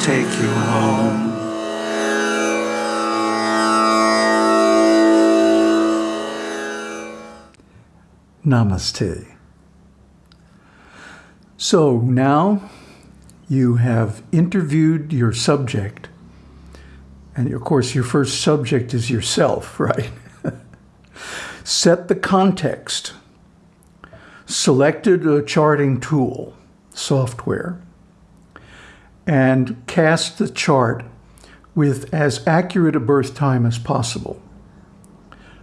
take you home. Namaste. So now you have interviewed your subject, and of course, your first subject is yourself, right? Set the context, selected a charting tool, software, and cast the chart with as accurate a birth time as possible.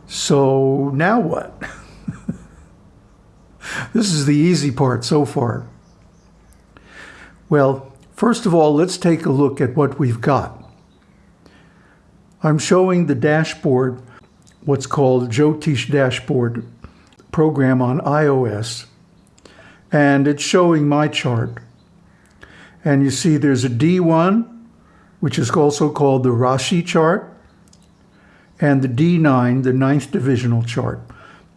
So now what? This is the easy part so far. Well, first of all, let's take a look at what we've got. I'm showing the dashboard, what's called Jyotish Dashboard program on iOS, and it's showing my chart. And you see there's a D1, which is also called the Rashi chart, and the D9, the ninth divisional chart.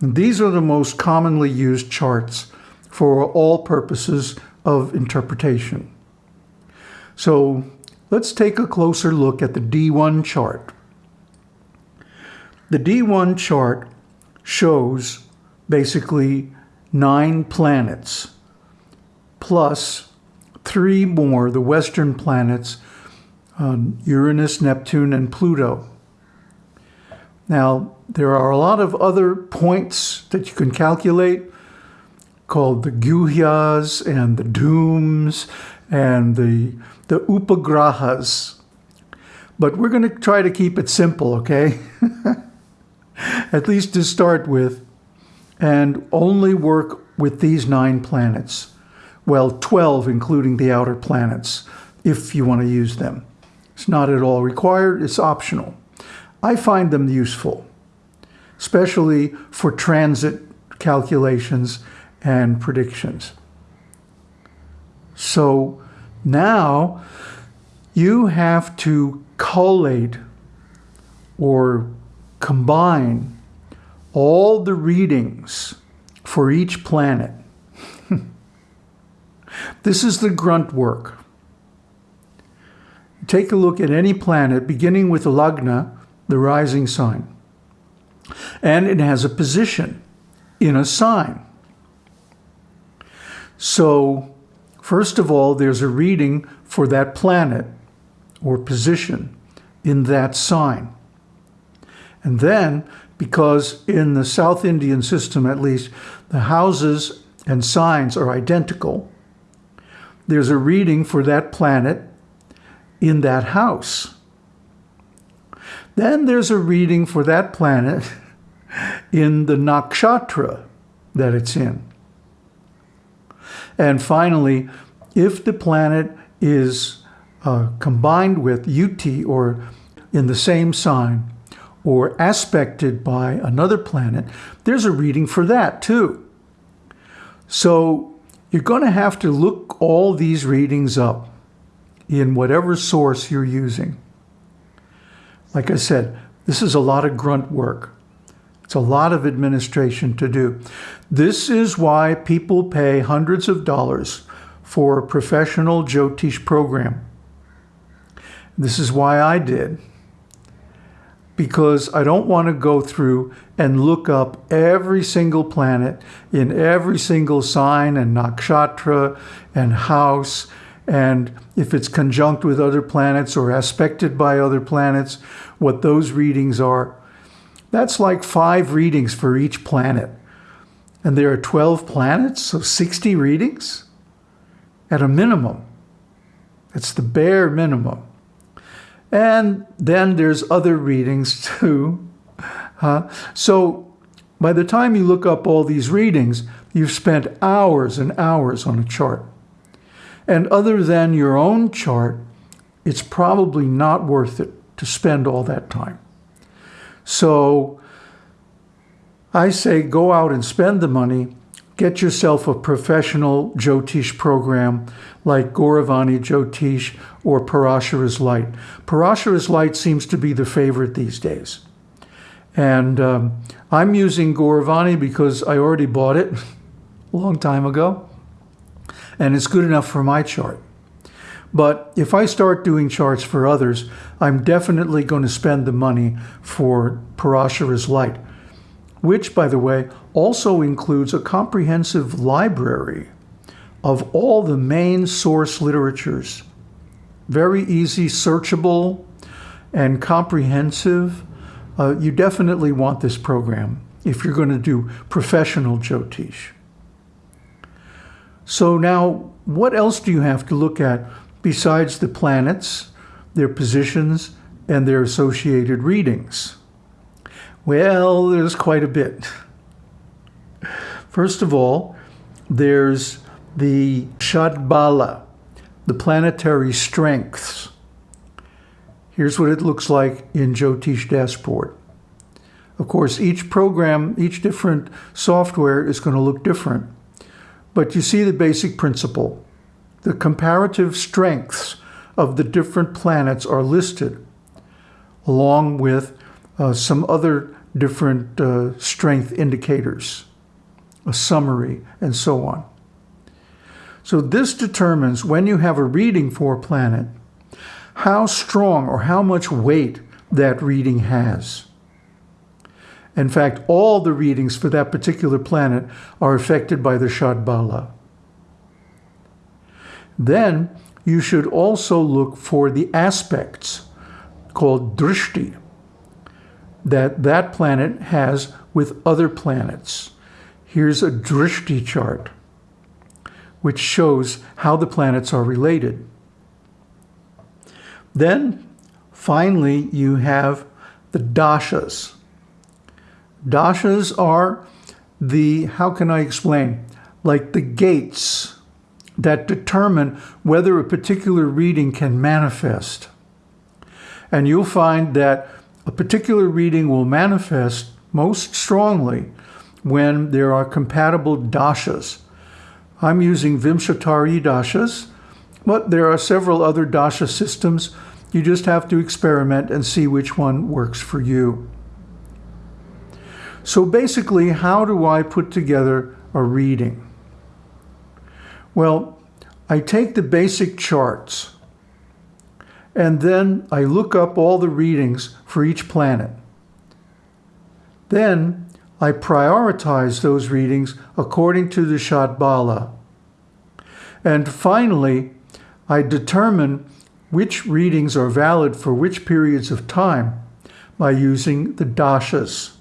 And these are the most commonly used charts for all purposes of interpretation. So let's take a closer look at the D1 chart. The D1 chart shows basically nine planets plus three more, the western planets, um, Uranus, Neptune, and Pluto. Now, there are a lot of other points that you can calculate called the guhyas and the dooms and the, the upagrahas. But we're going to try to keep it simple, okay? At least to start with, and only work with these nine planets. Well, 12 including the outer planets, if you want to use them. It's not at all required, it's optional. I find them useful, especially for transit calculations and predictions. So now you have to collate or combine all the readings for each planet. This is the grunt work. Take a look at any planet, beginning with Lagna, the rising sign. And it has a position in a sign. So, first of all, there's a reading for that planet or position in that sign. And then, because in the South Indian system at least, the houses and signs are identical, there's a reading for that planet in that house. Then there's a reading for that planet in the nakshatra that it's in. And finally, if the planet is uh, combined with UT or in the same sign or aspected by another planet, there's a reading for that too. So you're going to have to look all these readings up in whatever source you're using. Like I said, this is a lot of grunt work. It's a lot of administration to do. This is why people pay hundreds of dollars for a professional Jyotish program. This is why I did. Because I don't want to go through and look up every single planet in every single sign and nakshatra and house and if it's conjunct with other planets or aspected by other planets, what those readings are. That's like five readings for each planet. And there are 12 planets, so 60 readings at a minimum. That's the bare minimum. And then there's other readings too. So by the time you look up all these readings, you've spent hours and hours on a chart. And other than your own chart, it's probably not worth it to spend all that time. So I say go out and spend the money, get yourself a professional Jyotish program like Goravani Jyotish or Parashara's Light. Parashara's Light seems to be the favorite these days. And um, I'm using Goravani because I already bought it a long time ago and it's good enough for my chart. But if I start doing charts for others, I'm definitely going to spend the money for Parashara's Light, which, by the way, also includes a comprehensive library of all the main source literatures. Very easy, searchable, and comprehensive. Uh, you definitely want this program if you're going to do professional Jyotish. So now, what else do you have to look at besides the planets, their positions, and their associated readings? Well, there's quite a bit. First of all, there's the Shadbala, the planetary strengths. Here's what it looks like in Jyotish Dashboard. Of course, each program, each different software is going to look different. But you see the basic principle. The comparative strengths of the different planets are listed, along with uh, some other different uh, strength indicators, a summary, and so on. So this determines when you have a reading for a planet, how strong or how much weight that reading has. In fact, all the readings for that particular planet are affected by the Shadbala. Then you should also look for the aspects called drishti that that planet has with other planets. Here's a drishti chart, which shows how the planets are related. Then, finally, you have the dashas. Dashas are the, how can I explain, like the gates that determine whether a particular reading can manifest. And you'll find that a particular reading will manifest most strongly when there are compatible dashas. I'm using Vimshottari dashas, but there are several other dasha systems. You just have to experiment and see which one works for you. So basically, how do I put together a reading? Well, I take the basic charts and then I look up all the readings for each planet. Then I prioritize those readings according to the Shadbala. And finally, I determine which readings are valid for which periods of time by using the dashas.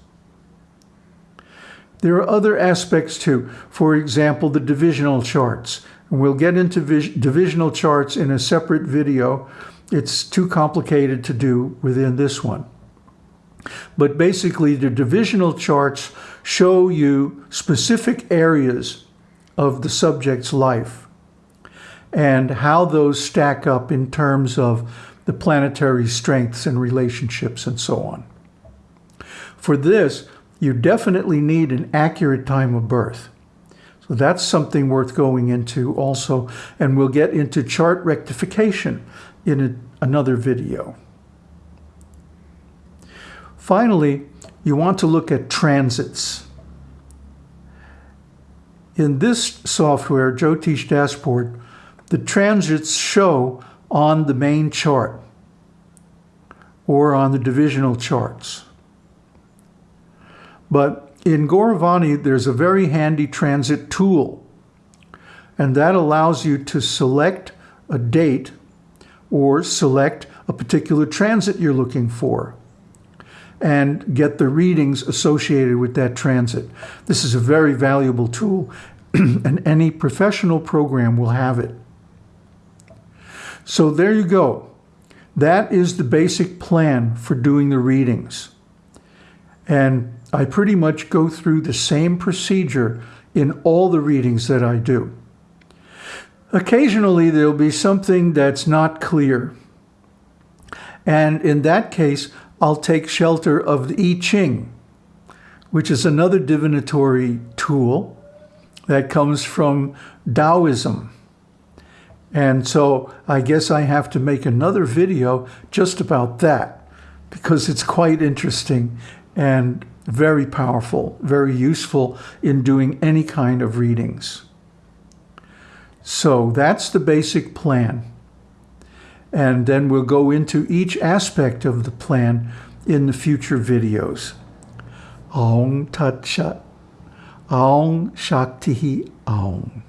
There are other aspects too. For example, the divisional charts. And we'll get into divisional charts in a separate video. It's too complicated to do within this one. But basically, the divisional charts show you specific areas of the subject's life and how those stack up in terms of the planetary strengths and relationships and so on. For this, you definitely need an accurate time of birth. So that's something worth going into also. And we'll get into chart rectification in a, another video. Finally, you want to look at transits. In this software, Jyotish Dashboard, the transits show on the main chart or on the divisional charts. But in Goravani, there's a very handy transit tool, and that allows you to select a date or select a particular transit you're looking for and get the readings associated with that transit. This is a very valuable tool, and any professional program will have it. So there you go. That is the basic plan for doing the readings. And I pretty much go through the same procedure in all the readings that I do. Occasionally, there'll be something that's not clear. And in that case, I'll take shelter of the I Ching, which is another divinatory tool that comes from Taoism. And so I guess I have to make another video just about that because it's quite interesting and very powerful, very useful in doing any kind of readings. So that's the basic plan. and then we'll go into each aspect of the plan in the future videos. Aung Tat Shat. Aung Shakti Aung.